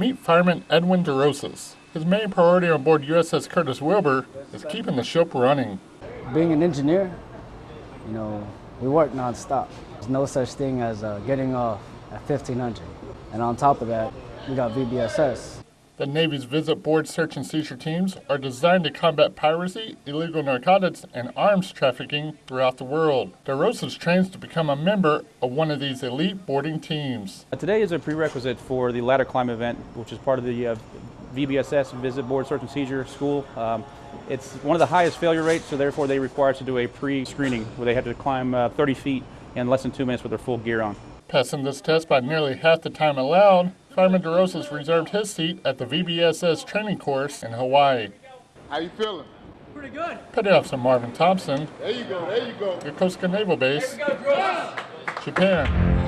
Meet fireman Edwin DeRosas. His main priority on board USS Curtis Wilbur is keeping the ship running. Being an engineer, you know, we work nonstop. There's no such thing as uh, getting off at 1500. And on top of that, we got VBSS. The Navy's visit board search and seizure teams are designed to combat piracy, illegal narcotics, and arms trafficking throughout the world. DeRosas trains to become a member of one of these elite boarding teams. Today is a prerequisite for the ladder climb event, which is part of the uh, VBSS Visit Board Search and Seizure School. Um, it's one of the highest failure rates, so therefore they require us to do a pre-screening where they have to climb uh, 30 feet in less than two minutes with their full gear on. Passing this test by nearly half the time allowed, Fireman DeRosas reserved his seat at the VBSS training course in Hawaii. How you feeling? Pretty good. Petty Officer Marvin Thompson, There you go, there you go. Yokosuka Naval Base, Japan.